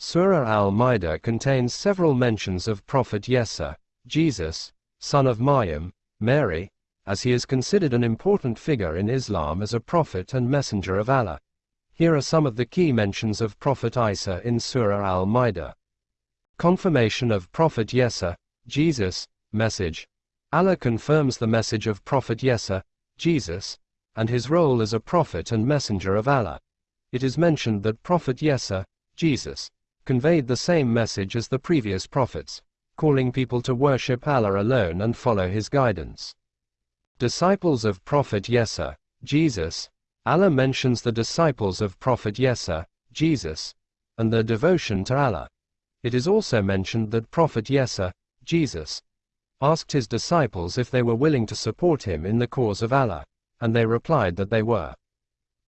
Surah Al-Ma'idah contains several mentions of Prophet Yesa, Jesus, son of Maryam, Mary, as he is considered an important figure in Islam as a prophet and messenger of Allah. Here are some of the key mentions of Prophet Isa in Surah Al-Ma'idah. Confirmation of Prophet Yesa, Jesus, message. Allah confirms the message of Prophet Yesa, Jesus, and his role as a prophet and messenger of Allah. It is mentioned that Prophet Yesa, Jesus, conveyed the same message as the previous prophets, calling people to worship Allah alone and follow his guidance. Disciples of Prophet Yesa, Jesus, Allah mentions the disciples of Prophet Yesa, Jesus, and their devotion to Allah. It is also mentioned that Prophet Yesa, Jesus, asked his disciples if they were willing to support him in the cause of Allah, and they replied that they were.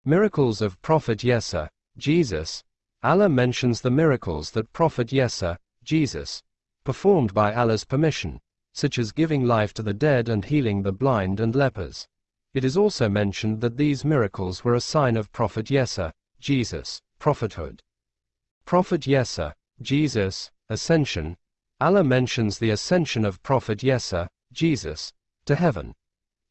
Miracles of Prophet Yesa, Jesus, Allah mentions the miracles that Prophet Yesa, Jesus, performed by Allah's permission, such as giving life to the dead and healing the blind and lepers. It is also mentioned that these miracles were a sign of Prophet Yesa, Jesus, prophethood. Prophet Yesa, Jesus, ascension. Allah mentions the ascension of Prophet Yesa, Jesus, to heaven.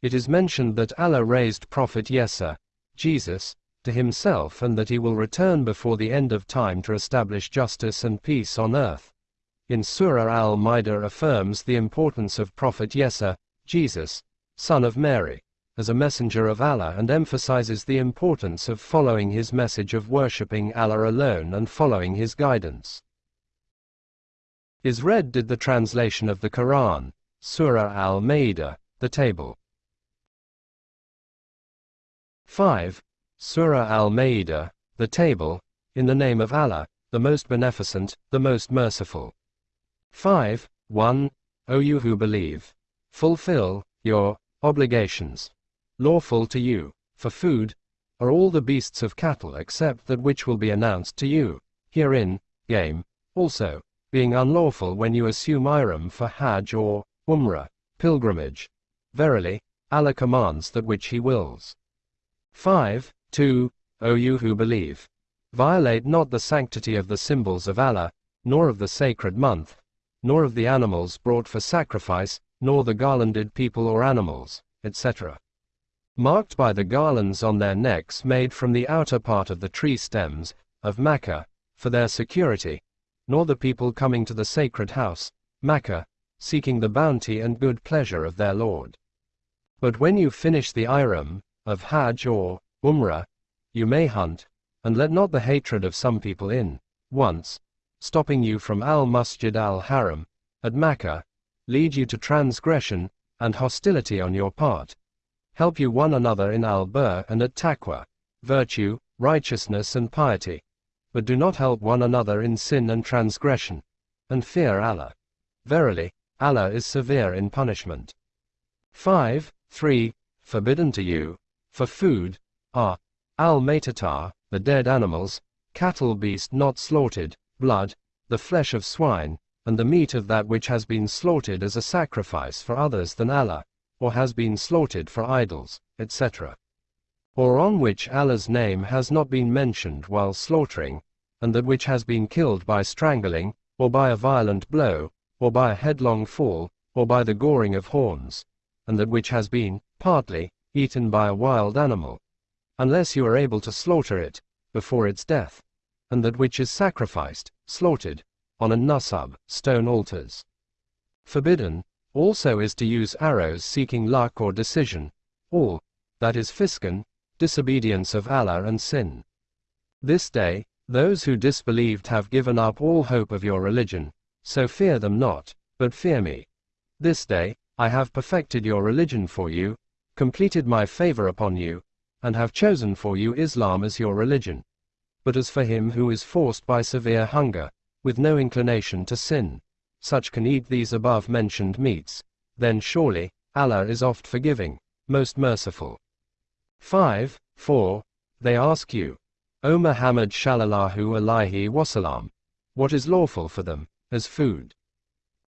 It is mentioned that Allah raised Prophet Yesa, Jesus, to himself and that he will return before the end of time to establish justice and peace on earth in Surah Al-Ma'idah affirms the importance of Prophet Yesa, Jesus, son of Mary, as a messenger of Allah and emphasizes the importance of following his message of worshipping Allah alone and following his guidance. Is read did the translation of the Quran, Surah Al-Ma'idah, the table. 5. Surah Al-Ma'idah, the table, in the name of Allah, the most beneficent, the most merciful. 5. 1. O you who believe. Fulfill your obligations. Lawful to you, for food, are all the beasts of cattle except that which will be announced to you, herein, game, also, being unlawful when you assume ihram for Hajj or Umrah, pilgrimage. Verily, Allah commands that which He wills. 5. 2. O you who believe. Violate not the sanctity of the symbols of Allah, nor of the sacred month, nor of the animals brought for sacrifice, nor the garlanded people or animals, etc. Marked by the garlands on their necks made from the outer part of the tree stems, of Makkah, for their security, nor the people coming to the sacred house, Makkah, seeking the bounty and good pleasure of their Lord. But when you finish the ihram, of Hajj or Umrah, you may hunt, and let not the hatred of some people in, once, stopping you from al-Masjid al-Haram, at Mecca, lead you to transgression, and hostility on your part. Help you one another in Al Birr and at taqwa, virtue, righteousness and piety. But do not help one another in sin and transgression, and fear Allah. Verily, Allah is severe in punishment. 5. 3. Forbidden to you, for food, are al-Maitatar, the dead animals, cattle beast not slaughtered, blood, the flesh of swine, and the meat of that which has been slaughtered as a sacrifice for others than Allah, or has been slaughtered for idols, etc. Or on which Allah's name has not been mentioned while slaughtering, and that which has been killed by strangling, or by a violent blow, or by a headlong fall, or by the goring of horns, and that which has been, partly, eaten by a wild animal, unless you are able to slaughter it, before its death and that which is sacrificed, slaughtered, on a nusub, stone altars. Forbidden, also is to use arrows seeking luck or decision, or, that is Fisqun, disobedience of Allah and sin. This day, those who disbelieved have given up all hope of your religion, so fear them not, but fear me. This day, I have perfected your religion for you, completed my favor upon you, and have chosen for you Islam as your religion but as for him who is forced by severe hunger, with no inclination to sin, such can eat these above mentioned meats, then surely, Allah is oft forgiving, most merciful. 5. 4. They ask you, O Muhammad Shallallahu Alaihi Wasallam, what is lawful for them, as food?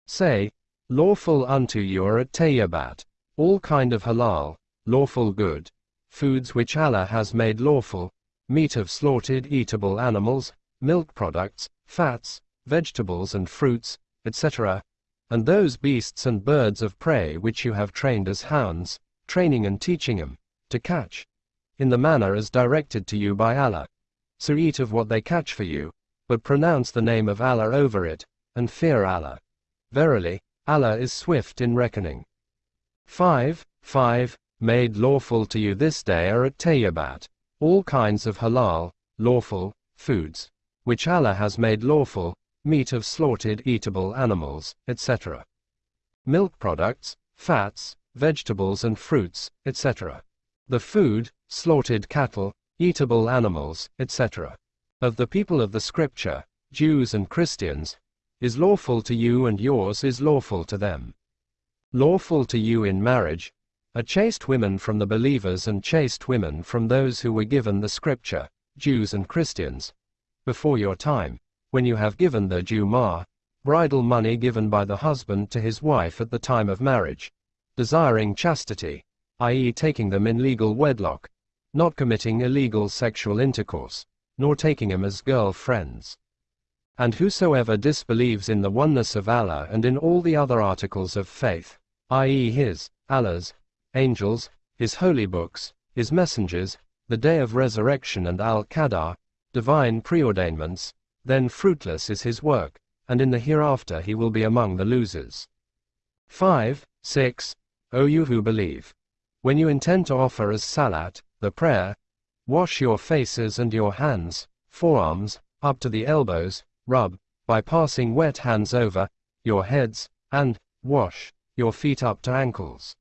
Say, lawful unto you are at all kind of halal, lawful good, foods which Allah has made lawful, meat of slaughtered eatable animals, milk products, fats, vegetables and fruits, etc., and those beasts and birds of prey which you have trained as hounds, training and teaching them to catch, in the manner as directed to you by Allah. So eat of what they catch for you, but pronounce the name of Allah over it, and fear Allah. Verily, Allah is swift in reckoning. 5. 5. Made lawful to you this day are at Tayyibat, all kinds of halal, lawful, foods, which Allah has made lawful, meat of slaughtered eatable animals, etc. Milk products, fats, vegetables and fruits, etc. The food, slaughtered cattle, eatable animals, etc. Of the people of the scripture, Jews and Christians, is lawful to you and yours is lawful to them. Lawful to you in marriage, are chaste women from the believers and chaste women from those who were given the scripture, Jews and Christians, before your time, when you have given the Mahr, bridal money given by the husband to his wife at the time of marriage, desiring chastity, i.e., taking them in legal wedlock, not committing illegal sexual intercourse, nor taking them as girl friends. And whosoever disbelieves in the oneness of Allah and in all the other articles of faith, i.e., His, Allah's, angels, His holy books, His messengers, the day of resurrection and Al Qadar, divine preordainments, then fruitless is his work, and in the hereafter he will be among the losers. 5. 6. O you who believe. When you intend to offer as salat, the prayer, wash your faces and your hands, forearms, up to the elbows, rub, by passing wet hands over, your heads, and, wash, your feet up to ankles.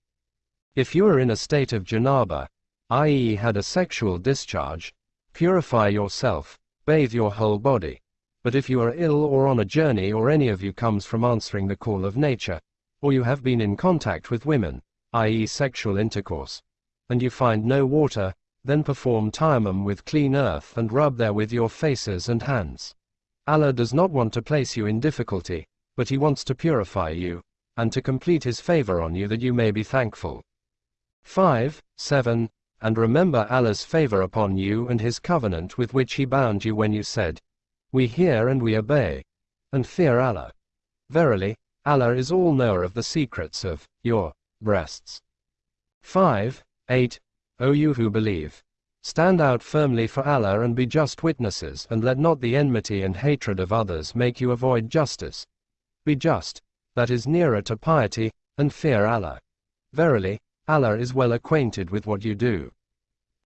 If you are in a state of janaba, i.e. had a sexual discharge, purify yourself, bathe your whole body, but if you are ill or on a journey or any of you comes from answering the call of nature, or you have been in contact with women, i.e. sexual intercourse, and you find no water, then perform tayammum with clean earth and rub there with your faces and hands. Allah does not want to place you in difficulty, but He wants to purify you, and to complete His favor on you that you may be thankful. 5. 7. And remember Allah's favor upon you and His covenant with which He bound you when you said, we hear and we obey, and fear Allah. Verily, Allah is all knower of the secrets of your breasts. 5. 8. O you who believe. Stand out firmly for Allah and be just witnesses, and let not the enmity and hatred of others make you avoid justice. Be just, that is nearer to piety, and fear Allah. Verily, Allah is well acquainted with what you do.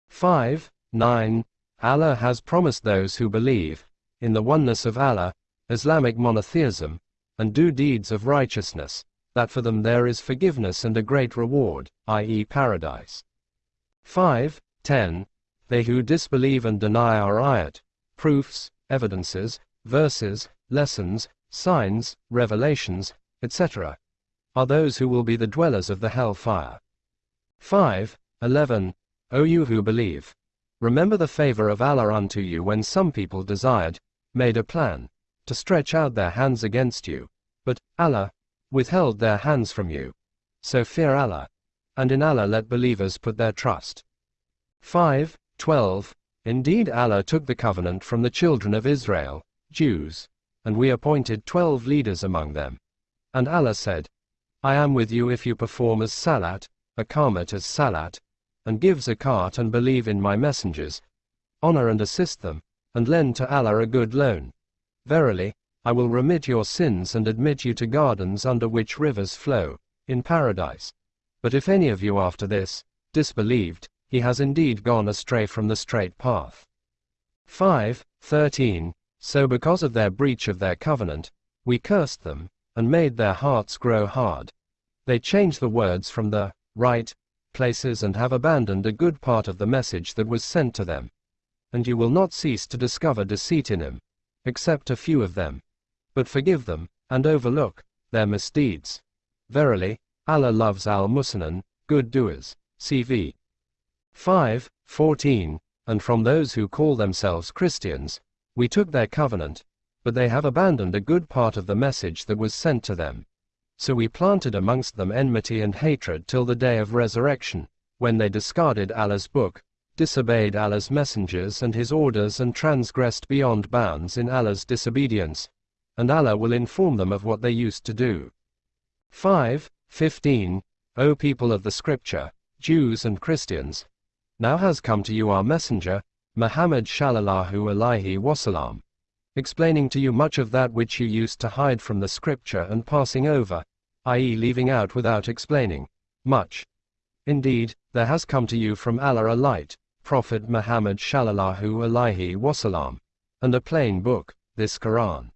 5. 9. Allah has promised those who believe, in the oneness of Allah, Islamic monotheism, and do deeds of righteousness, that for them there is forgiveness and a great reward, i.e., paradise. 5. 10. They who disbelieve and deny our ayat, proofs, evidences, verses, lessons, signs, revelations, etc., are those who will be the dwellers of the hell fire. 5. 11. O you who believe, remember the favor of Allah unto you when some people desired, made a plan to stretch out their hands against you, but Allah withheld their hands from you. So fear Allah, and in Allah let believers put their trust. 5. 12. Indeed Allah took the covenant from the children of Israel, Jews, and we appointed twelve leaders among them. And Allah said, I am with you if you perform as salat, Iqamat as salat, and give zakat and believe in my messengers, honor and assist them, and lend to Allah a good loan. Verily, I will remit your sins and admit you to gardens under which rivers flow, in paradise. But if any of you after this, disbelieved, he has indeed gone astray from the straight path. 5. 13. So because of their breach of their covenant, we cursed them, and made their hearts grow hard. They changed the words from the right places and have abandoned a good part of the message that was sent to them and you will not cease to discover deceit in him, except a few of them. But forgive them, and overlook their misdeeds. Verily, Allah loves al Muhsinin, good doers. CV 5, 14. And from those who call themselves Christians, we took their covenant, but they have abandoned a good part of the message that was sent to them. So we planted amongst them enmity and hatred till the day of resurrection, when they discarded Allah's book, disobeyed Allah's messengers and his orders and transgressed beyond bounds in Allah's disobedience, and Allah will inform them of what they used to do. 5. 15. O people of the Scripture, Jews and Christians, now has come to you our messenger, Muhammad Shallallahu Alaihi Wasallam, explaining to you much of that which you used to hide from the Scripture and passing over, i.e., leaving out without explaining, much. Indeed, there has come to you from Allah a light, Prophet Muhammad Shallallahu Alaihi Wasallam, and a plain book, this Quran.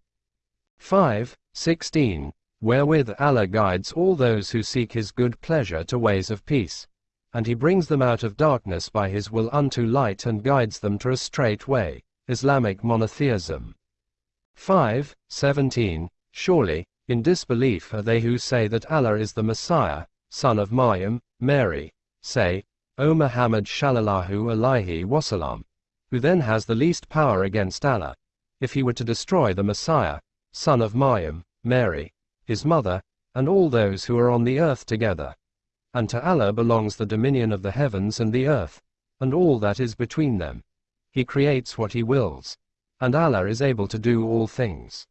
5. 16. Wherewith Allah guides all those who seek His good pleasure to ways of peace and he brings them out of darkness by his will unto light and guides them to a straight way. Islamic monotheism. 5. 17. Surely, in disbelief are they who say that Allah is the Messiah, son of Maryam, Mary. Say, O Muhammad Shallallahu Alaihi Wasallam, who then has the least power against Allah, if he were to destroy the Messiah, son of Maryam, Mary, his mother, and all those who are on the earth together and to Allah belongs the dominion of the heavens and the earth, and all that is between them. He creates what he wills, and Allah is able to do all things.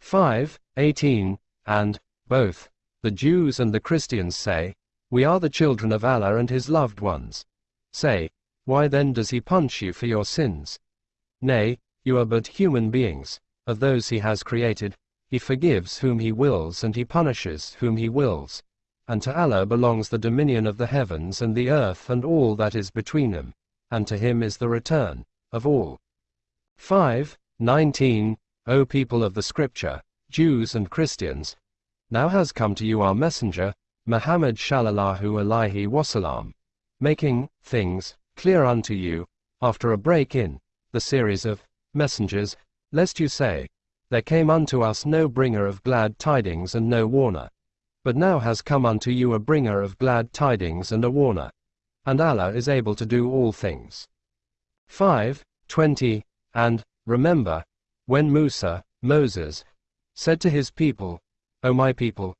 5. 18. And, both, the Jews and the Christians say, We are the children of Allah and his loved ones. Say, why then does he punish you for your sins? Nay, you are but human beings, of those he has created, he forgives whom he wills and he punishes whom he wills and to Allah belongs the dominion of the heavens and the earth and all that is between them, and to him is the return of all. 5. 19. O people of the Scripture, Jews and Christians, now has come to you our messenger, Muhammad Shallallahu Alaihi Wasallam, making things clear unto you, after a break in the series of messengers, lest you say, There came unto us no bringer of glad tidings and no warner. But now has come unto you a bringer of glad tidings and a warner. And Allah is able to do all things. 5. 20. And, remember, when Musa, Moses, said to his people, O my people,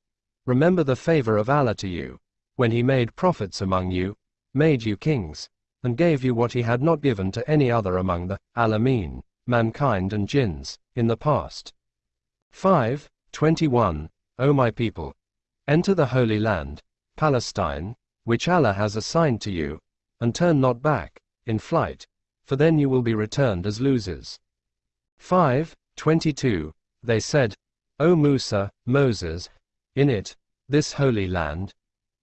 remember the favor of Allah to you, when he made prophets among you, made you kings, and gave you what he had not given to any other among the Alameen, mankind and jinns, in the past. 5. 21. O my people, Enter the Holy Land, Palestine, which Allah has assigned to you, and turn not back, in flight, for then you will be returned as losers. 5. 22. They said, O Musa, Moses, in it, this holy land,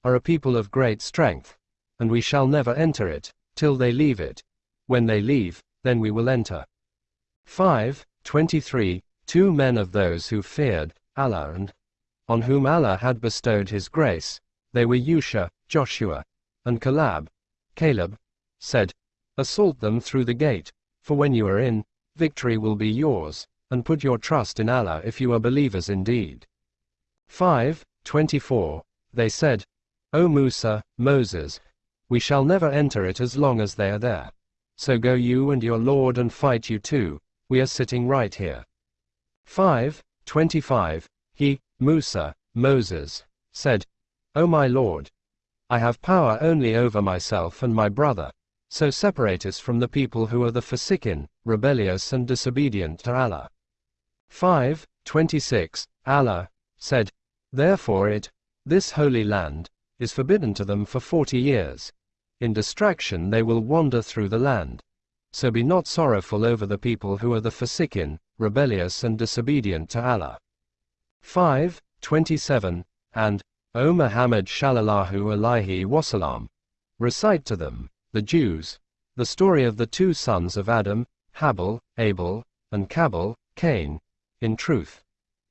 are a people of great strength, and we shall never enter it, till they leave it. When they leave, then we will enter. 5. 23. Two men of those who feared Allah and on whom Allah had bestowed his grace, they were Yusha, Joshua, and Caleb, Caleb, said, Assault them through the gate, for when you are in, victory will be yours, and put your trust in Allah if you are believers indeed. 5. 24. They said, O Musa, Moses, we shall never enter it as long as they are there. So go you and your Lord and fight you too, we are sitting right here. 5. 25. He, Musa, Moses, said, O my Lord, I have power only over myself and my brother, so separate us from the people who are the fasikin, rebellious and disobedient to Allah. 5. 26. Allah said, Therefore it, this holy land, is forbidden to them for forty years. In distraction they will wander through the land. So be not sorrowful over the people who are the fasikin, rebellious and disobedient to Allah. 5. 27, and, O Muhammad Shallallahu Alaihi Wasallam, recite to them, the Jews, the story of the two sons of Adam, Habil, Abel, and Kabil, Cain. In truth,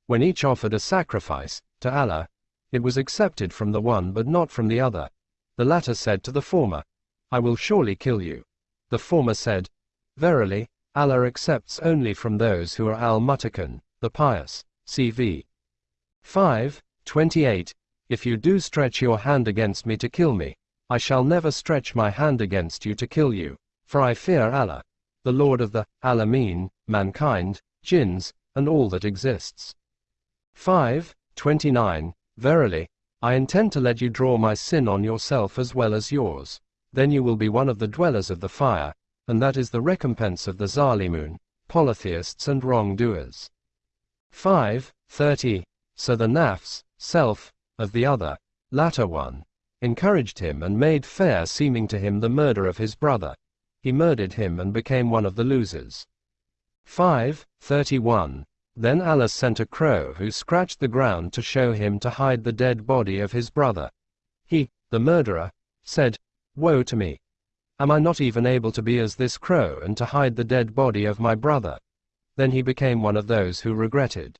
when each offered a sacrifice to Allah, it was accepted from the one but not from the other. The latter said to the former, I will surely kill you. The former said, Verily, Allah accepts only from those who are al-Muttaqin, the pious. CV 5. 28. If you do stretch your hand against me to kill me, I shall never stretch my hand against you to kill you, for I fear Allah, the Lord of the Alameen, mankind, jinns, and all that exists. 5. 29. Verily, I intend to let you draw my sin on yourself as well as yours. then you will be one of the dwellers of the fire, and that is the recompense of the Zalimun, polytheists and wrongdoers. 5. 30. So the nafs, self, of the other, latter one, encouraged him and made fair seeming to him the murder of his brother. He murdered him and became one of the losers. 5. 31. Then Allah sent a crow who scratched the ground to show him to hide the dead body of his brother. He, the murderer, said, Woe to me! Am I not even able to be as this crow and to hide the dead body of my brother? Then he became one of those who regretted.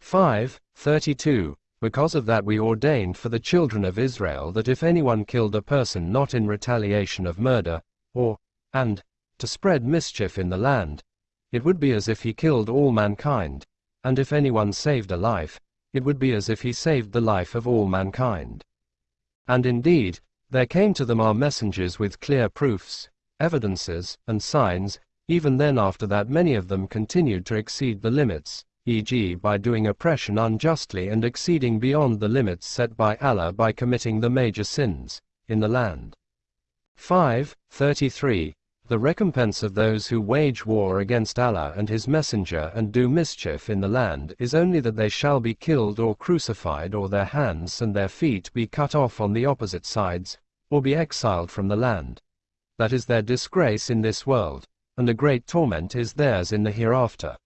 5. 32. Because of that we ordained for the children of Israel that if anyone killed a person not in retaliation of murder, or, and, to spread mischief in the land, it would be as if he killed all mankind, and if anyone saved a life, it would be as if he saved the life of all mankind. And indeed, there came to them our messengers with clear proofs, evidences, and signs, even then after that many of them continued to exceed the limits, e.g. by doing oppression unjustly and exceeding beyond the limits set by Allah by committing the major sins, in the land. 5. 33. The recompense of those who wage war against Allah and His Messenger and do mischief in the land is only that they shall be killed or crucified or their hands and their feet be cut off on the opposite sides, or be exiled from the land. That is their disgrace in this world, and a great torment is theirs in the hereafter.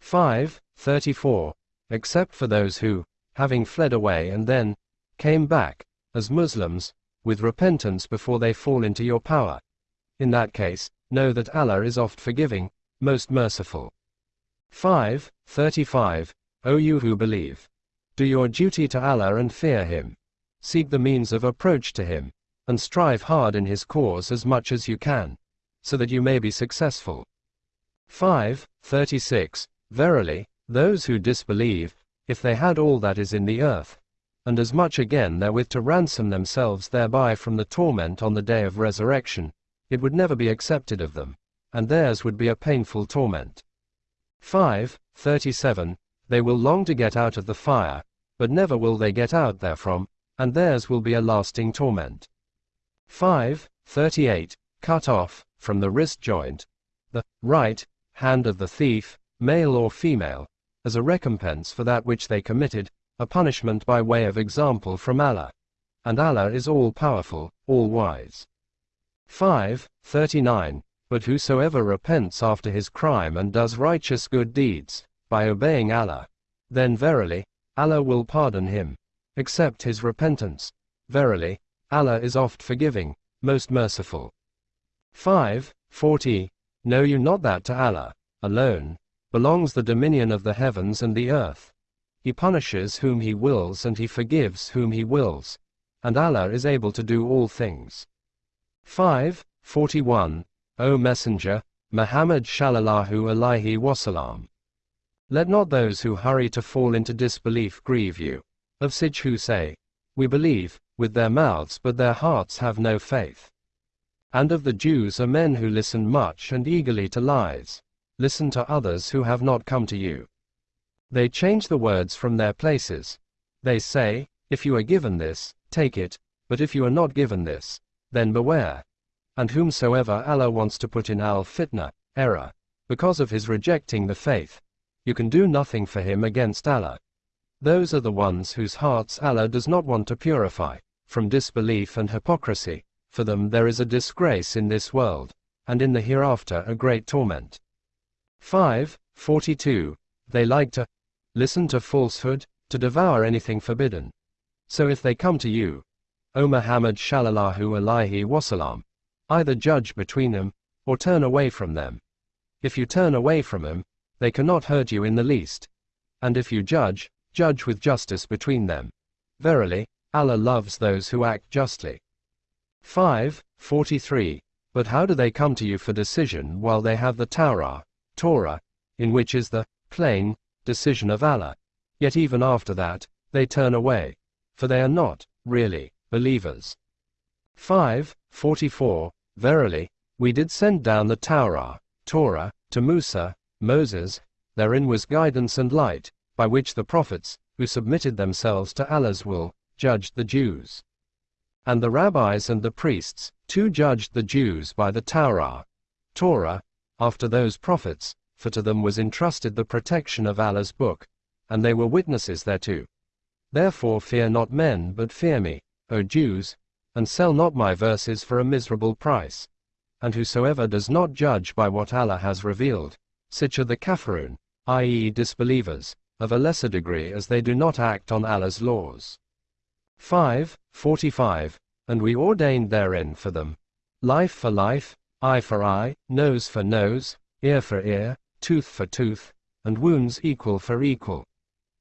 5. 34. Except for those who, having fled away and then, came back, as Muslims, with repentance before they fall into your power in that case, know that Allah is oft forgiving, most merciful. 5. 35. O you who believe. Do your duty to Allah and fear Him. Seek the means of approach to Him, and strive hard in His cause as much as you can, so that you may be successful. 5. 36. Verily, those who disbelieve, if they had all that is in the earth, and as much again therewith to ransom themselves thereby from the torment on the day of resurrection, it would never be accepted of them, and theirs would be a painful torment. 5. 37. They will long to get out of the fire, but never will they get out therefrom, and theirs will be a lasting torment. 5. 38. Cut off, from the wrist joint, the right hand of the thief, male or female, as a recompense for that which they committed, a punishment by way of example from Allah. And Allah is all powerful, all wise. 5. 39. But whosoever repents after his crime and does righteous good deeds, by obeying Allah, then verily, Allah will pardon him. Accept his repentance. Verily, Allah is oft forgiving, most merciful. 5. 40. Know you not that to Allah, alone, belongs the dominion of the heavens and the earth. He punishes whom he wills and he forgives whom he wills. And Allah is able to do all things. 5. 41. O Messenger, Muhammad shallallahu alaihi wasallam. Let not those who hurry to fall into disbelief grieve you, of such who say, We believe, with their mouths but their hearts have no faith. And of the Jews are men who listen much and eagerly to lies, listen to others who have not come to you. They change the words from their places. They say, If you are given this, take it, but if you are not given this, then beware. And whomsoever Allah wants to put in al fitna, error, because of his rejecting the faith, you can do nothing for him against Allah. Those are the ones whose hearts Allah does not want to purify, from disbelief and hypocrisy, for them there is a disgrace in this world, and in the hereafter a great torment. 5. 42. They like to listen to falsehood, to devour anything forbidden. So if they come to you, O Muhammad shallallahu alaihi wasallam, either judge between them, or turn away from them. If you turn away from them, they cannot hurt you in the least. And if you judge, judge with justice between them. Verily, Allah loves those who act justly. 5. 43. But how do they come to you for decision while they have the Torah, Torah, in which is the plain decision of Allah? Yet even after that, they turn away, for they are not, really, believers. 5. 44. Verily, we did send down the Torah, Torah, to Musa, Moses, therein was guidance and light, by which the prophets, who submitted themselves to Allah's will, judged the Jews. And the rabbis and the priests, too judged the Jews by the Torah, Torah, after those prophets, for to them was entrusted the protection of Allah's book, and they were witnesses thereto. Therefore fear not men, but fear me, O Jews, and sell not my verses for a miserable price. And whosoever does not judge by what Allah has revealed, such are the kafirun, i.e., disbelievers, of a lesser degree as they do not act on Allah's laws. 5. 45. And we ordained therein for them life for life, eye for eye, nose for nose, ear for ear, tooth for tooth, and wounds equal for equal.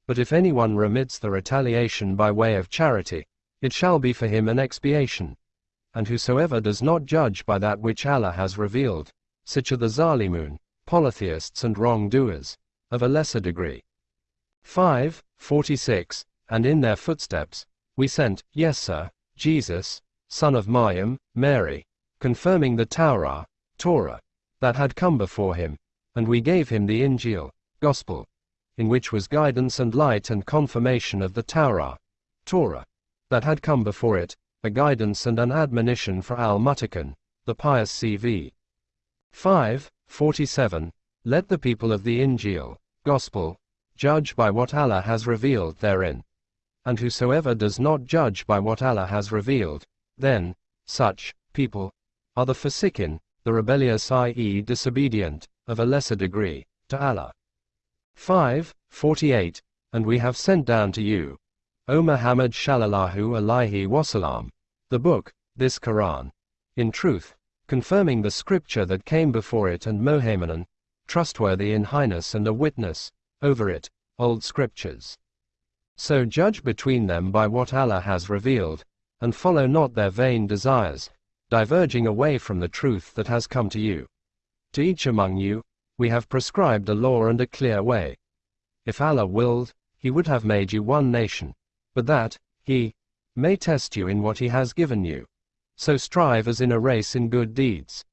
But if anyone remits the retaliation by way of charity, it shall be for him an expiation. And whosoever does not judge by that which Allah has revealed, such are the Zalimun, polytheists and wrongdoers, of a lesser degree. 5. 46. And in their footsteps, we sent, yes, sir, Jesus, son of Maryam, Mary, confirming the Torah, Torah, that had come before him, and we gave him the Injil, Gospel, in which was guidance and light and confirmation of the Torah, Torah, that had come before it, a guidance and an admonition for Al Muttaqun, the pious CV. 5. 47. Let the people of the Injil, Gospel, judge by what Allah has revealed therein and whosoever does not judge by what Allah has revealed, then, such, people, are the fasikin, the rebellious i.e. disobedient, of a lesser degree, to Allah. 5. 48. And we have sent down to you, O Muhammad Shallallahu Alaihi Wasallam, the book, this Quran, in truth, confirming the scripture that came before it and Muhaymin, trustworthy in highness and a witness, over it, old scriptures. So judge between them by what Allah has revealed, and follow not their vain desires, diverging away from the truth that has come to you. To each among you, we have prescribed a law and a clear way. If Allah willed, He would have made you one nation, but that, He may test you in what He has given you. So strive as in a race in good deeds.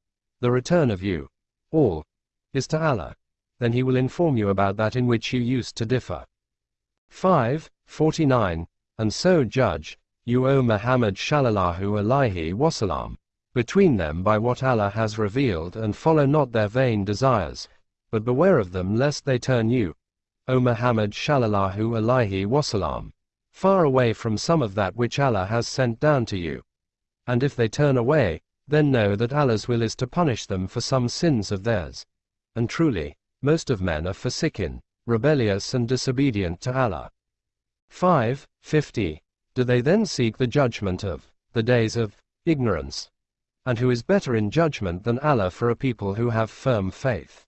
The return of you, all, is to Allah. Then He will inform you about that in which you used to differ. 5. 49. And so judge, you O Muhammad Shallallahu Alaihi Wasallam, between them by what Allah has revealed and follow not their vain desires, but beware of them lest they turn you, O Muhammad Shallallahu Alaihi Wasallam, far away from some of that which Allah has sent down to you. And if they turn away, then know that Allah's will is to punish them for some sins of theirs. And truly, most of men are fasikin, rebellious and disobedient to Allah. 5. 50. Do they then seek the judgment of the days of ignorance? And who is better in judgment than Allah for a people who have firm faith?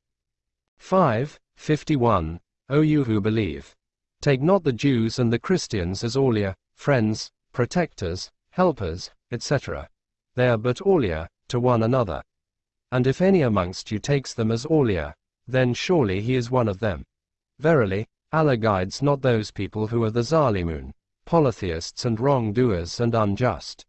5. 51. O you who believe, take not the Jews and the Christians as awliya, friends, protectors, helpers, etc. They are but awliya to one another. And if any amongst you takes them as awliya, then surely he is one of them. Verily, Allah guides not those people who are the Zalimun, polytheists and wrongdoers and unjust.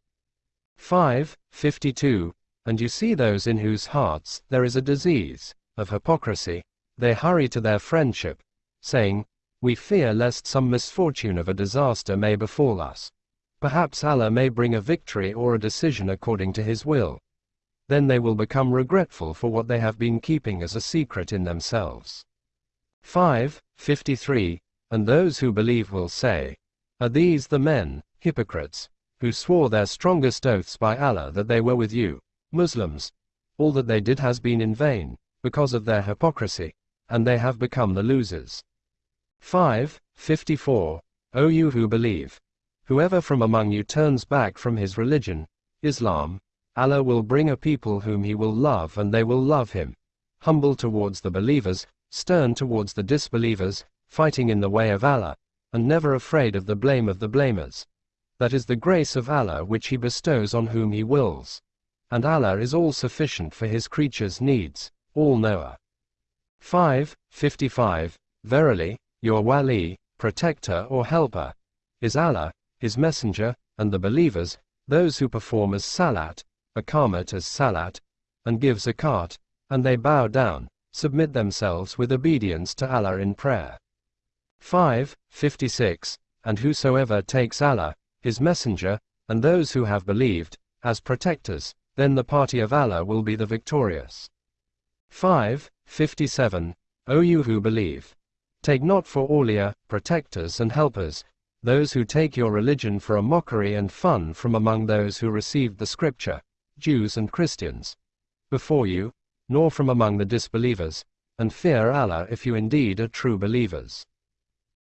5. 52. And you see those in whose hearts there is a disease of hypocrisy, they hurry to their friendship, saying, We fear lest some misfortune of a disaster may befall us. Perhaps Allah may bring a victory or a decision according to His will. Then they will become regretful for what they have been keeping as a secret in themselves. 5. 53. And those who believe will say, Are these the men, hypocrites, who swore their strongest oaths by Allah that they were with you, Muslims? All that they did has been in vain, because of their hypocrisy, and they have become the losers. 5. 54. O you who believe, whoever from among you turns back from his religion, Islam, Allah will bring a people whom he will love and they will love him, humble towards the believers, stern towards the disbelievers, fighting in the way of Allah, and never afraid of the blame of the blamers. That is the grace of Allah which He bestows on whom He wills. And Allah is all sufficient for His creatures' needs, all knower. 5. 55. Verily, your wali, protector or helper, is Allah, His messenger, and the believers, those who perform as salat, Iqamat as salat, and give zakat, and they bow down, submit themselves with obedience to Allah in prayer. 5. 56. And whosoever takes Allah, His Messenger, and those who have believed, as protectors, then the party of Allah will be the victorious. 5. 57. O you who believe. Take not for Awliya, protectors and helpers, those who take your religion for a mockery and fun from among those who received the scripture, Jews and Christians, before you, nor from among the disbelievers, and fear Allah if you indeed are true believers.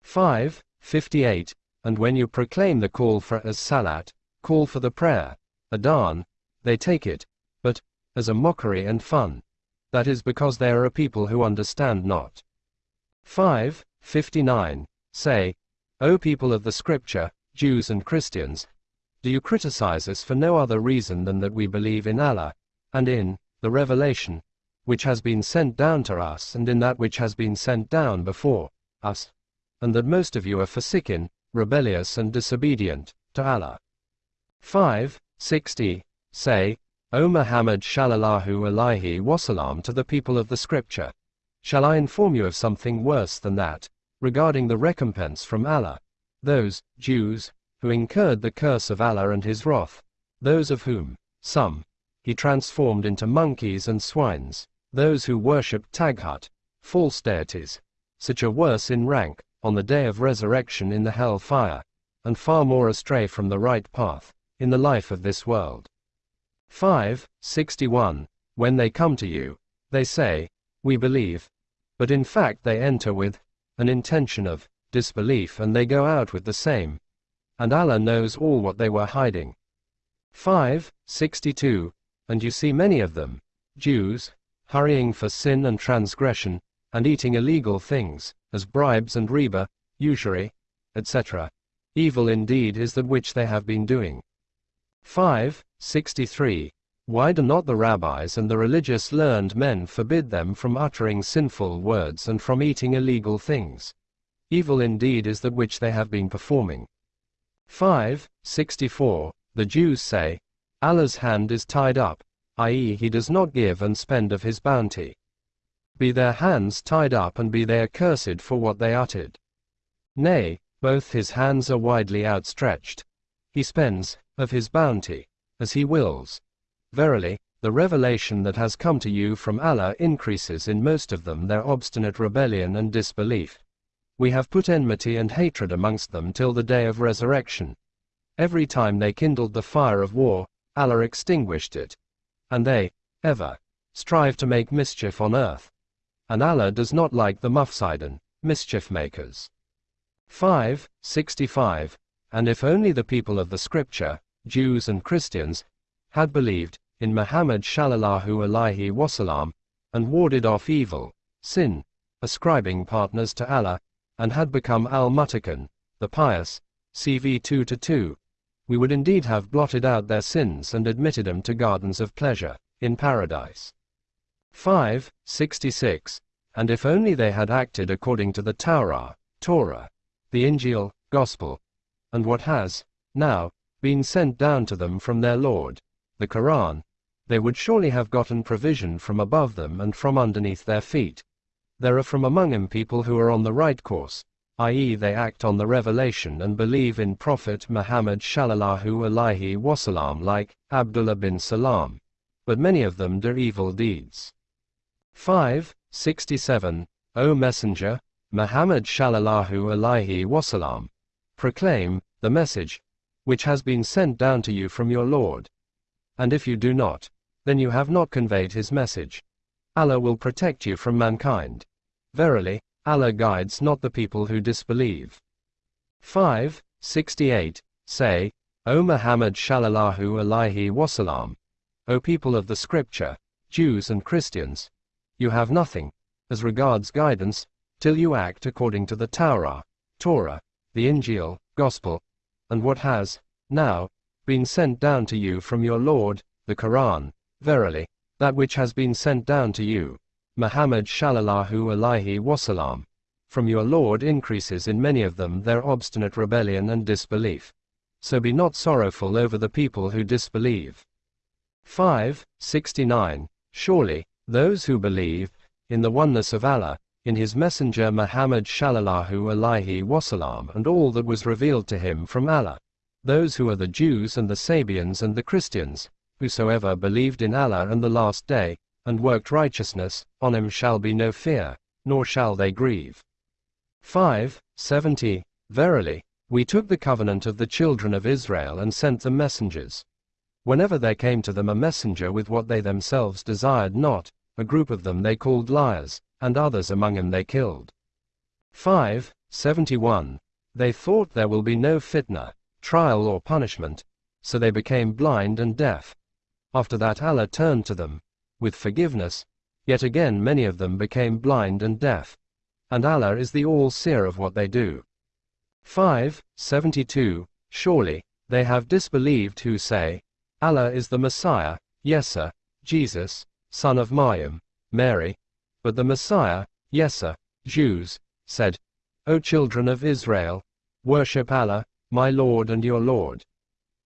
5. 58. And when you proclaim the call for as salat, call for the prayer, adhan, they take it, but, as a mockery and fun. That is because they are people who understand not. 5. 59. Say, O people of the scripture, Jews and Christians, do you criticize us for no other reason than that we believe in Allah, and in the revelation, which has been sent down to us and in that which has been sent down before us, and that most of you are fasikin, rebellious and disobedient to Allah. 5. 60. Say, O Muhammad Shallallahu Alaihi Wasallam to the people of the scripture, shall I inform you of something worse than that, regarding the recompense from Allah? Those, Jews, who incurred the curse of Allah and his wrath, those of whom, some, he transformed into monkeys and swines, those who worshipped Taghut, false deities, such are worse in rank, on the day of resurrection in the hell fire, and far more astray from the right path, in the life of this world. 5. 61. When they come to you, they say, We believe. But in fact they enter with an intention of disbelief and they go out with the same. And Allah knows all what they were hiding. 5. 62. And you see many of them, Jews, hurrying for sin and transgression, and eating illegal things, as bribes and riba, usury, etc. Evil indeed is that which they have been doing. 5. 63. Why do not the rabbis and the religious learned men forbid them from uttering sinful words and from eating illegal things? Evil indeed is that which they have been performing. 5. 64. The Jews say, Allah's hand is tied up, i.e., he does not give and spend of his bounty. Be their hands tied up and be they accursed for what they uttered. Nay, both his hands are widely outstretched. He spends, of his bounty, as he wills. Verily, the revelation that has come to you from Allah increases in most of them their obstinate rebellion and disbelief. We have put enmity and hatred amongst them till the day of resurrection. Every time they kindled the fire of war, Allah extinguished it. And they, ever, strive to make mischief on earth. And Allah does not like the mufsidun, mischief makers. 5. 65. And if only the people of the scripture, Jews and Christians, had believed in Muhammad Shallallahu Alaihi Wasallam, and warded off evil, sin, ascribing partners to Allah, and had become al-Muttaqin, the pious, CV 2 to 2, we would indeed have blotted out their sins and admitted them to gardens of pleasure, in paradise. 5. 66. And if only they had acted according to the Torah, Torah, the Injil, Gospel, and what has, now, been sent down to them from their Lord, the Quran, they would surely have gotten provision from above them and from underneath their feet. There are from among them people who are on the right course, i.e., they act on the revelation and believe in Prophet Muhammad Shallallahu Alaihi Wasallam like Abdullah bin Salam. But many of them do evil deeds. 5. 67. O Messenger, Muhammad Shallallahu Alaihi Wasallam, proclaim the message which has been sent down to you from your Lord. And if you do not, then you have not conveyed his message. Allah will protect you from mankind. Verily, Allah guides not the people who disbelieve. 5. 68. Say, O Muhammad Shallallahu Alaihi Wasallam, O people of the scripture, Jews and Christians, you have nothing, as regards guidance, till you act according to the Torah, Torah, the Injil, Gospel, and what has, now, been sent down to you from your Lord, the Quran, verily, that which has been sent down to you, Muhammad Shallallahu Alaihi Wasallam, from your Lord increases in many of them their obstinate rebellion and disbelief. So be not sorrowful over the people who disbelieve. 5. 69. Surely, those who believe, in the oneness of Allah, in his messenger Muhammad Shallallahu Alaihi Wasallam and all that was revealed to him from Allah, those who are the Jews and the Sabians and the Christians, whosoever believed in Allah and the last day, and worked righteousness, on him shall be no fear, nor shall they grieve. 5. 70. Verily, we took the covenant of the children of Israel and sent them messengers. Whenever there came to them a messenger with what they themselves desired not, a group of them they called liars, and others among them they killed. 5. 71. They thought there will be no fitna, trial or punishment, so they became blind and deaf. After that Allah turned to them, with forgiveness, yet again many of them became blind and deaf. And Allah is the all-seer of what they do. 5. 72. Surely, they have disbelieved who say, Allah is the Messiah, Yesa, Jesus, son of Maryam, Mary. But the Messiah, Yesa, Jesus, said, O children of Israel, worship Allah, my Lord and your Lord.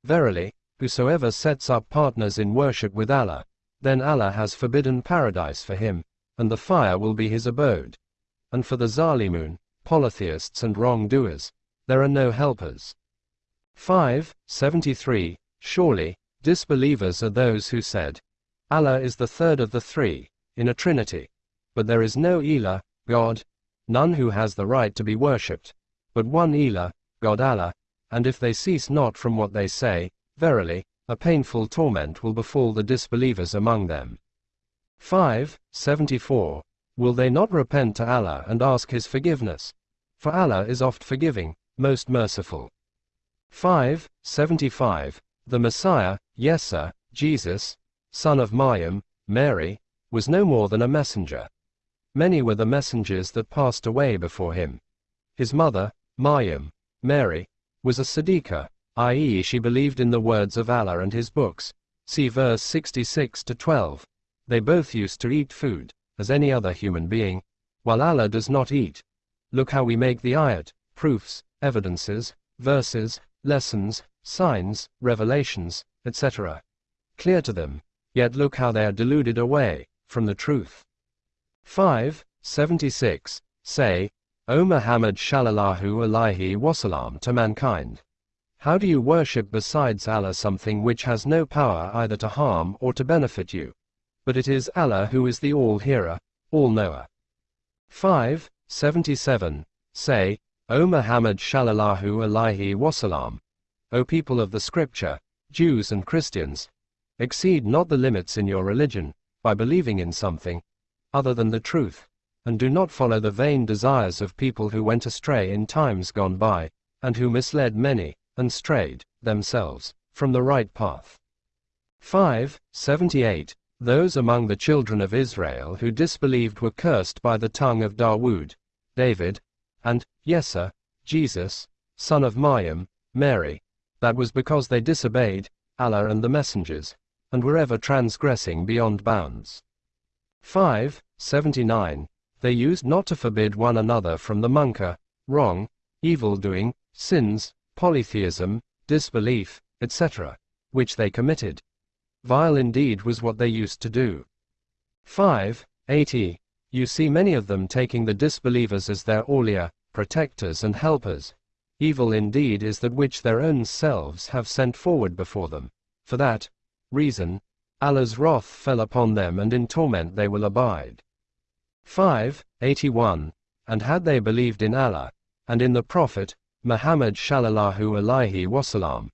Verily, whosoever sets up partners in worship with Allah, then Allah has forbidden paradise for him, and the fire will be his abode. And for the Zalimun, polytheists and wrongdoers, there are no helpers. 573. Surely, disbelievers are those who said, Allah is the third of the three, in a trinity. But there is no Ilah, God, none who has the right to be worshipped, but one Ilah, God Allah, and if they cease not from what they say, Verily, a painful torment will befall the disbelievers among them. 5. 74. Will they not repent to Allah and ask His forgiveness? For Allah is oft forgiving, most merciful. 5. 75. The Messiah, Yesa, Jesus, son of Maryam, Mary, was no more than a messenger. Many were the messengers that passed away before him. His mother, Maryam, Mary, was a Siddiqah, i.e., she believed in the words of Allah and His books. See verse 66 to 12. They both used to eat food, as any other human being, while Allah does not eat. Look how we make the ayat, proofs, evidences, verses, lessons, signs, revelations, etc. clear to them, yet look how they are deluded away from the truth. 5. 76. Say, O Muhammad Shallallahu Alaihi Wasallam to mankind. How do you worship besides Allah something which has no power either to harm or to benefit you? But it is Allah who is the all-hearer, all-knower. 5. 77. Say, O Muhammad Shallallahu Alaihi Wasallam, O people of the scripture, Jews and Christians, exceed not the limits in your religion, by believing in something other than the truth, and do not follow the vain desires of people who went astray in times gone by, and who misled many and strayed, themselves, from the right path. 5. 78. Those among the children of Israel who disbelieved were cursed by the tongue of Dawood, David, and Yesa, Jesus, son of Maryam, Mary. That was because they disobeyed Allah and the messengers, and were ever transgressing beyond bounds. 5. 79. They used not to forbid one another from the munkar, wrong, evil doing, sins, polytheism, disbelief, etc., which they committed. Vile indeed was what they used to do. 5. 80. You see many of them taking the disbelievers as their awliya, protectors and helpers. Evil indeed is that which their own selves have sent forward before them. For that reason, Allah's wrath fell upon them and in torment they will abide. 5. 81. And had they believed in Allah, and in the Prophet, Muhammad Shallallahu Alaihi Wasallam,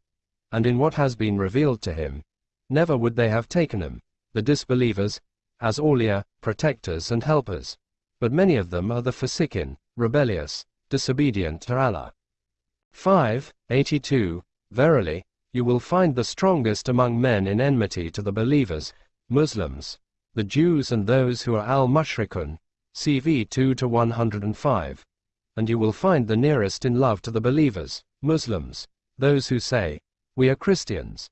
and in what has been revealed to him, never would they have taken him, the disbelievers, as awliya, protectors and helpers. But many of them are the fasikin, rebellious, disobedient to Allah. 5. 82. Verily, you will find the strongest among men in enmity to the believers, Muslims, the Jews and those who are al-mushrikun, CV 2 to 105 and you will find the nearest in love to the believers, Muslims, those who say, We are Christians.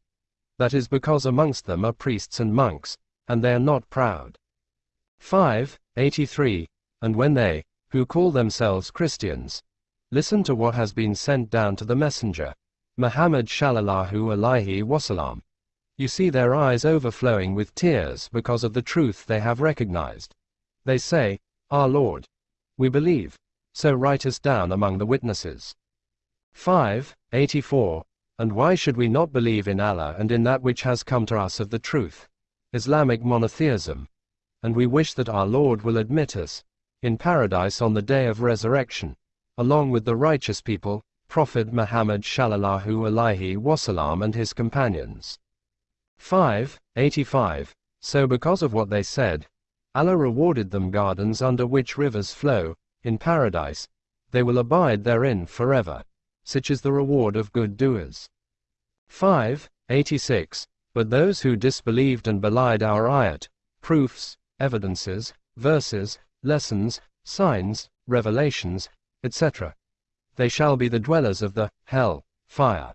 That is because amongst them are priests and monks, and they are not proud. 5. 83. And when they, who call themselves Christians, listen to what has been sent down to the messenger, Muhammad Shallallahu Alaihi Wasallam, you see their eyes overflowing with tears because of the truth they have recognized. They say, Our Lord, we believe, so write us down among the witnesses. 5. 84. And why should we not believe in Allah and in that which has come to us of the truth? Islamic monotheism. And we wish that our Lord will admit us in paradise on the day of resurrection, along with the righteous people, Prophet Muhammad Shallallahu Alaihi Wasallam and his companions. 5. 85. So because of what they said, Allah rewarded them gardens under which rivers flow, in paradise, they will abide therein forever. Such is the reward of good doers. 5. 86. But those who disbelieved and belied our ayat, proofs, evidences, verses, lessons, signs, revelations, etc., they shall be the dwellers of the hell fire.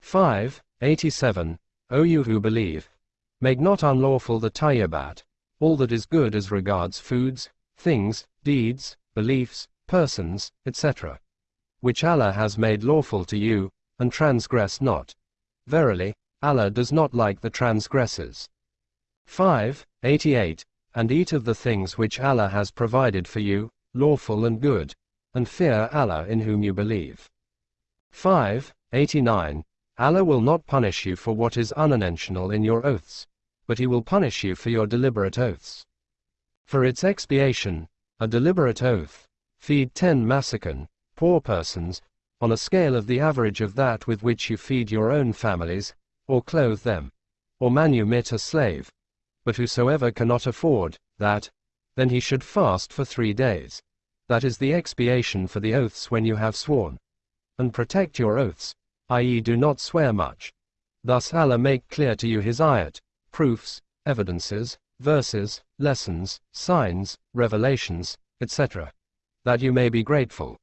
5. 87. O you who believe, make not unlawful the tayyibat, all that is good as regards foods, things, deeds, beliefs, persons, etc., which Allah has made lawful to you, and transgress not. Verily, Allah does not like the transgressors. 5. 88. And eat of the things which Allah has provided for you, lawful and good, and fear Allah in whom you believe. 5. 89. Allah will not punish you for what is unintentional in your oaths, but He will punish you for your deliberate oaths. For its expiation, a deliberate oath, feed ten masakin, poor persons, on a scale of the average of that with which you feed your own families, or clothe them, or manumit a slave. But whosoever cannot afford that, then he should fast for three days. That is the expiation for the oaths when you have sworn. And protect your oaths, i.e., do not swear much. Thus Allah make clear to you His ayat, proofs, evidences, verses, lessons, signs, revelations, etc., that you may be grateful.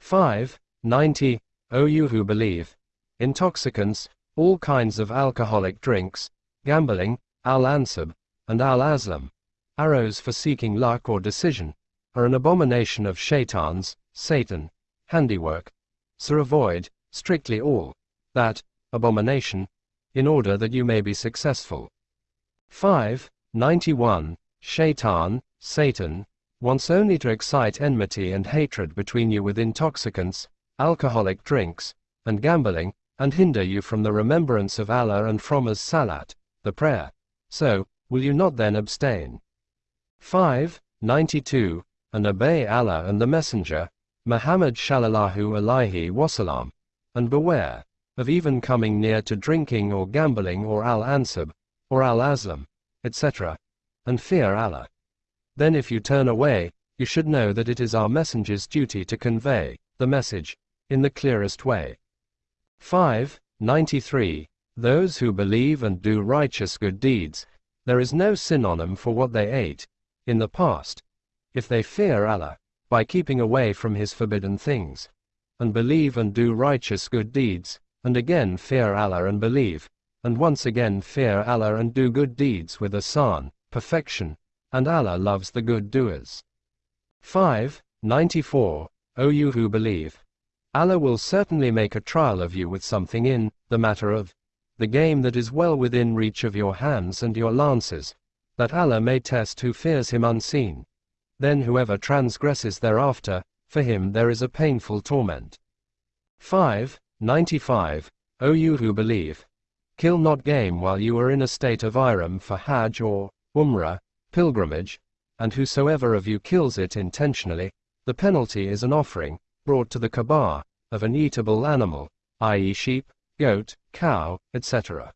5. 90. O you who believe. Intoxicants, all kinds of alcoholic drinks, gambling, al-ansab, and al-azlam, arrows for seeking luck or decision, are an abomination of shaitans, Satan, handiwork. So avoid, strictly all, that, abomination, in order that you may be successful. 5. 91. Shaitan, Satan, wants only to excite enmity and hatred between you with intoxicants, alcoholic drinks, and gambling, and hinder you from the remembrance of Allah and from as salat, the prayer. So, will you not then abstain? 5. 92. And obey Allah and the Messenger, Muhammad Shallallahu Alaihi Wasallam, and beware of even coming near to drinking or gambling or al-ansab, or al-azlam, etc., and fear Allah. Then if you turn away, you should know that it is our messenger's duty to convey the message in the clearest way. 5. 93. Those who believe and do righteous good deeds, there is no synonym for what they ate in the past. If they fear Allah, by keeping away from His forbidden things, and believe and do righteous good deeds, and again fear Allah and believe, and once again fear Allah and do good deeds with Ihsan, perfection, and Allah loves the good doers. 5. 94. O you who believe. Allah will certainly make a trial of you with something in the matter of the game that is well within reach of your hands and your lances, that Allah may test who fears Him unseen. Then whoever transgresses thereafter, for him there is a painful torment. 5. 95. O you who believe. Kill not game while you are in a state of ihram for Hajj or Umrah, pilgrimage, and whosoever of you kills it intentionally, the penalty is an offering, brought to the Kaaba, of an eatable animal, i.e., sheep, goat, cow, etc.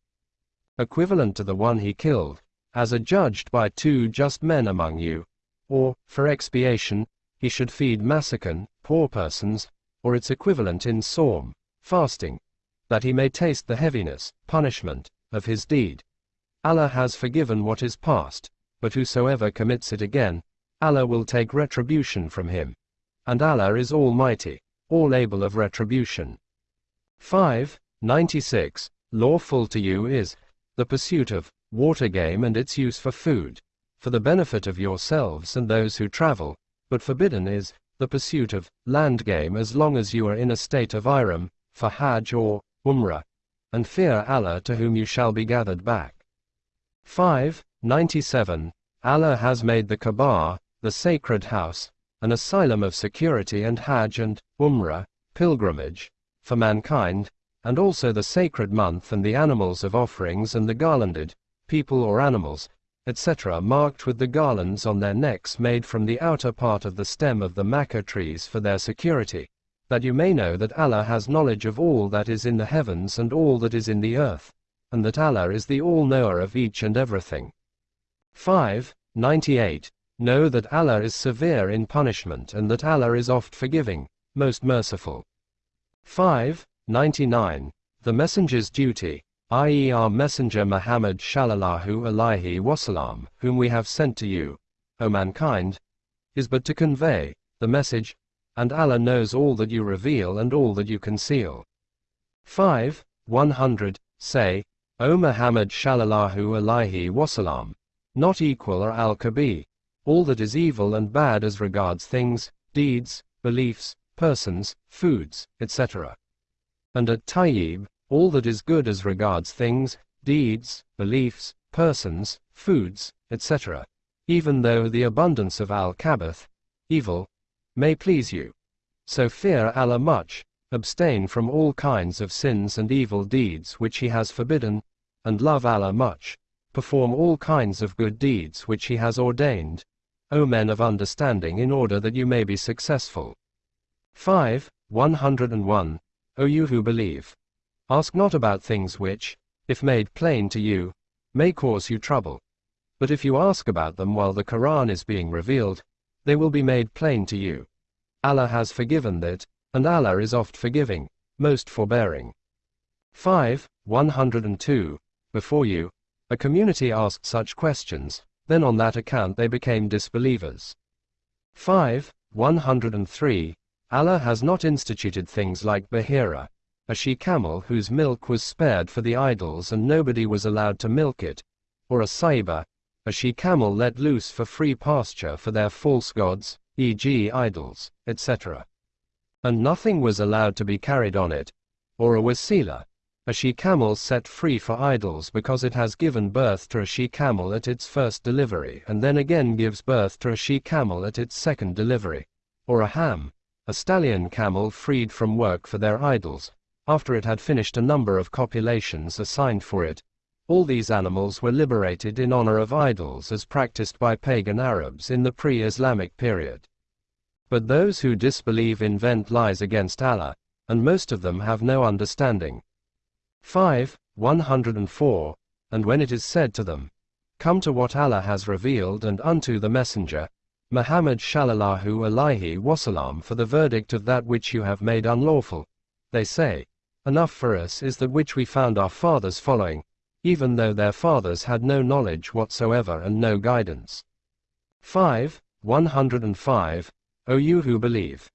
Equivalent to the one he killed, as adjudged by two just men among you, or, for expiation, he should feed masakin, poor persons, or its equivalent in sawm, fasting, that he may taste the heaviness, punishment, of his deed. Allah has forgiven what is past, but whosoever commits it again, Allah will take retribution from him. And Allah is Almighty, all able of retribution. 5. 96. Lawful to you is the pursuit of water game and its use for food, for the benefit of yourselves and those who travel, but forbidden is the pursuit of land game as long as you are in a state of ihram, for Hajj or Umrah, and fear Allah to whom you shall be gathered back. 5. 97. Allah has made the Kaaba, the sacred house, an asylum of security and Hajj and Umrah, pilgrimage, for mankind, and also the sacred month and the animals of offerings and the garlanded, people or animals, etc., marked with the garlands on their necks made from the outer part of the stem of the Makkah trees for their security, that you may know that Allah has knowledge of all that is in the heavens and all that is in the earth, and that Allah is the all-knower of each and everything. 5. 98. Know that Allah is severe in punishment and that Allah is oft forgiving, most merciful. 5. 99. The messenger's duty, i.e. our messenger Muhammad shallallahu alaihi wasallam, whom we have sent to you, O mankind, is but to convey the message, and Allah knows all that you reveal and all that you conceal. 5. 100. Say, O Muhammad shallallahu alaihi wasallam, not equal are al-khabith, all that is evil and bad as regards things, deeds, beliefs, persons, foods, etc. And at tayyib, all that is good as regards things, deeds, beliefs, persons, foods, etc., even though the abundance of al-khabith, evil, may please you. So fear Allah much, abstain from all kinds of sins and evil deeds which He has forbidden, and love Allah much, perform all kinds of good deeds which He has ordained, O men of understanding in order that you may be successful. 5. 101. O you who believe. Ask not about things which, if made plain to you, may cause you trouble. But if you ask about them while the Quran is being revealed, they will be made plain to you. Allah has forgiven that, and Allah is oft forgiving, most forbearing. 5. 102. Before you, a community asked such questions, then on that account they became disbelievers. 5. 103. Allah has not instituted things like Bahira, a she-camel whose milk was spared for the idols and nobody was allowed to milk it, or a saiba, a she-camel let loose for free pasture for their false gods, e.g. idols, etc. And nothing was allowed to be carried on it, or a wasila, a she-camel set free for idols because it has given birth to a she-camel at its first delivery and then again gives birth to a she-camel at its second delivery, or a ham, a stallion camel freed from work for their idols, after it had finished a number of copulations assigned for it. All these animals were liberated in honor of idols as practiced by pagan Arabs in the pre-Islamic period. But those who disbelieve invent lies against Allah, and most of them have no understanding. 5. 104. And when it is said to them, Come to what Allah has revealed and unto the Messenger, Muhammad shallallahu alaihi wasallam for the verdict of that which you have made unlawful, they say, Enough for us is that which we found our fathers following, even though their fathers had no knowledge whatsoever and no guidance. 5. 105. O you who believe.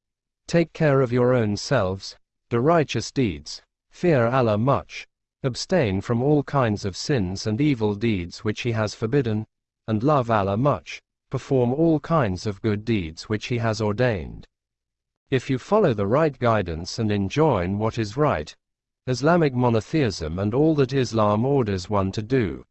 Take care of your own selves, do righteous deeds, fear Allah much, abstain from all kinds of sins and evil deeds which He has forbidden, and love Allah much, perform all kinds of good deeds which He has ordained. If you follow the right guidance and enjoin what is right, Islamic monotheism and all that Islam orders one to do,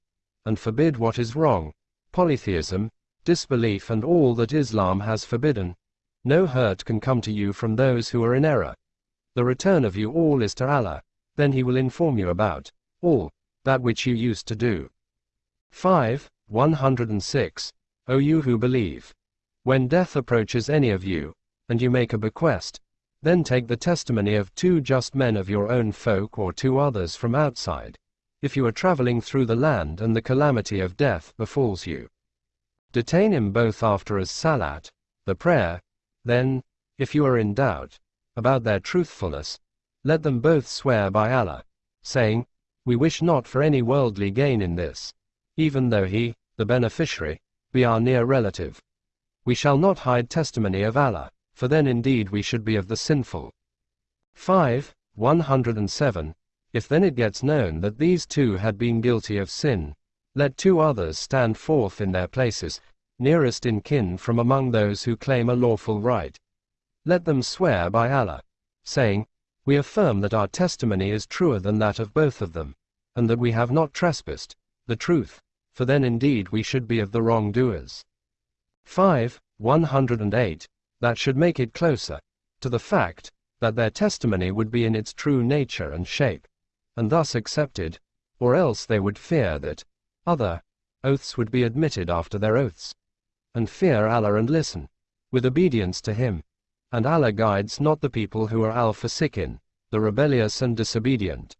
and forbid what is wrong, polytheism, disbelief and all that Islam has forbidden, no hurt can come to you from those who are in error. The return of you all is to Allah, then He will inform you about all that which you used to do. 5. 106. O you who believe. When death approaches any of you, and you make a bequest, then take the testimony of two just men of your own folk or two others from outside, if you are traveling through the land and the calamity of death befalls you. Detain him both after as salat, the prayer, then, if you are in doubt about their truthfulness, let them both swear by Allah, saying, We wish not for any worldly gain in this, even though he, the beneficiary, be our near relative. We shall not hide testimony of Allah for then indeed we should be of the sinful. 5. 107. If then it gets known that these two had been guilty of sin, let two others stand forth in their places, nearest in kin from among those who claim a lawful right. Let them swear by Allah, saying, We affirm that our testimony is truer than that of both of them, and that we have not trespassed, the truth, for then indeed we should be of the wrongdoers. 5. 108 that should make it closer to the fact that their testimony would be in its true nature and shape. and thus accepted, or else they would fear that other oaths would be admitted after their oaths, and fear Allah and listen with obedience to Him. And Allah guides not the people who are al fasikin, the rebellious and disobedient.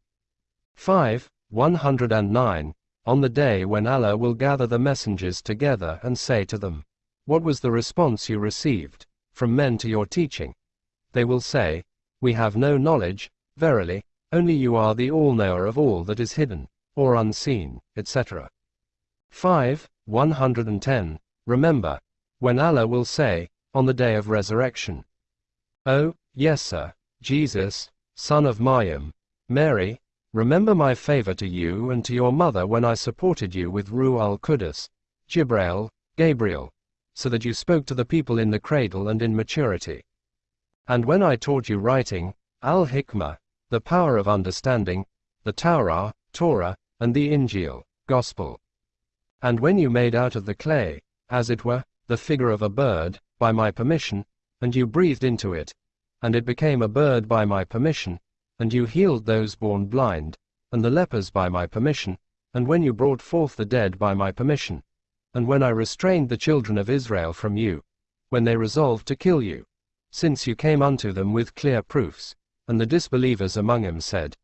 5. 109. On the day when Allah will gather the messengers together and say to them, What was the response you received from men to your teaching? They will say, We have no knowledge, verily, only you are the all knower of all that is hidden, or unseen, etc. 5. 110. Remember, when Allah will say, on the day of resurrection, Oh, Yesa, Jesus, son of Maryam, Mary, remember my favor to you and to your mother when I supported you with Ruh al Qudus, Jibrail, Gabriel, so that you spoke to the people in the cradle and in maturity. And when I taught you writing, al Hikmah, the power of understanding, the Taurat, Torah, and the Injil, Gospel. And when you made out of the clay, as it were, the figure of a bird, by my permission, and you breathed into it, and it became a bird by my permission, and you healed those born blind, and the lepers by my permission, and when you brought forth the dead by my permission, and when I restrained the children of Israel from you, when they resolved to kill you, since you came unto them with clear proofs, and the disbelievers among them said,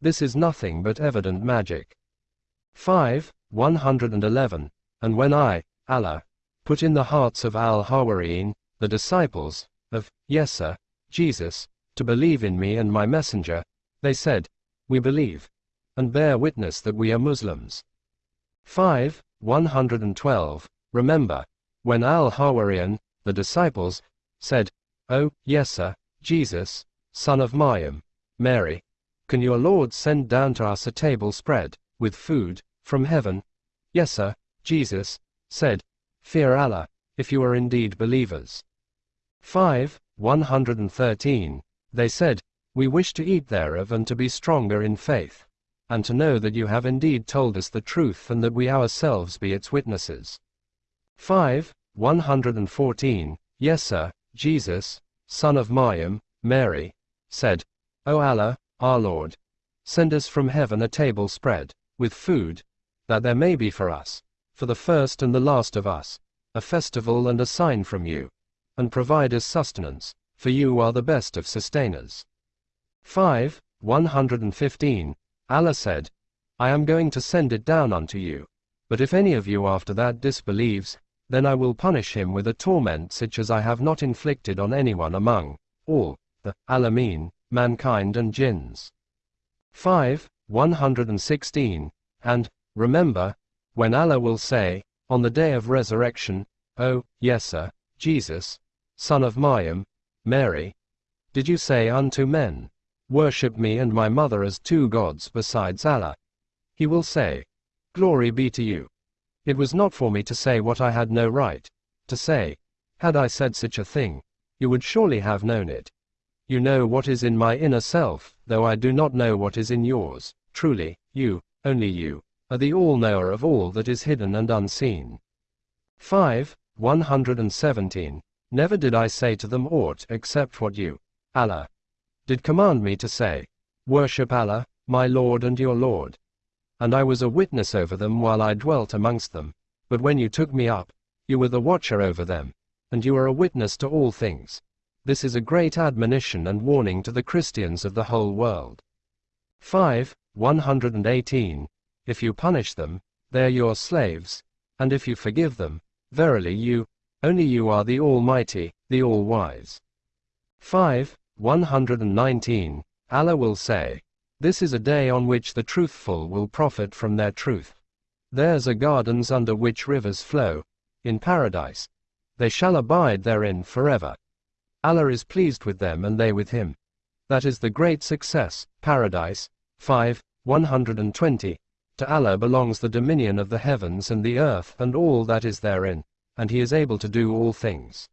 This is nothing but evident magic. 5. 111. And when I, Allah, put in the hearts of al Hawariyeen, the disciples, of Yesa, Jesus, to believe in me and my messenger, they said, We believe, and bear witness that we are Muslims. 5. 112. Remember, when al Hawarian, the disciples, said, O, Yesa, Jesus, son of Maryam, Mary, can your Lord send down to us a table spread, with food, from heaven? Yesa, Jesus, said, Fear Allah, if you are indeed believers. 5. 113. They said, We wish to eat thereof and to be stronger in faith, and to know that you have indeed told us the truth and that we ourselves be its witnesses. 5. 114. Yesa, Jesus, son of Maryam, Mary, said, O Allah, our Lord, send us from heaven a table spread, with food, that there may be for us, for the first and the last of us, a festival and a sign from you and provide us sustenance, for you are the best of sustainers. 5. 115. Allah said, I am going to send it down unto you, but if any of you after that disbelieves, then I will punish him with a torment such as I have not inflicted on anyone among all the Alameen, mankind and jinns. 5. 116. And, remember, when Allah will say, on the day of resurrection, O, Yesa, Jesus, son of Maryam, Mary, did you say unto men, Worship me and my mother as two gods besides Allah? He will say, Glory be to you. It was not for me to say what I had no right to say. Had I said such a thing, you would surely have known it. You know what is in my inner self, though I do not know what is in yours. Truly, you, only you, are the all-knower of all that is hidden and unseen. 5. 117. Never did I say to them aught except what you, Allah, did command me to say. Worship Allah, my Lord and your Lord. And I was a witness over them while I dwelt amongst them, but when you took me up, you were the watcher over them, and you are a witness to all things. This is a great admonition and warning to the Christians of the whole world. 5. 118. If you punish them, they are your slaves, and if you forgive them, verily you, only you are the Almighty, the All-Wise. 5. 119. Allah will say, This is a day on which the truthful will profit from their truth. Theirs are gardens under which rivers flow, in paradise. They shall abide therein forever. Allah is pleased with them and they with him. That is the great success, paradise. 5. 120. To Allah belongs the dominion of the heavens and the earth and all that is therein and he is able to do all things.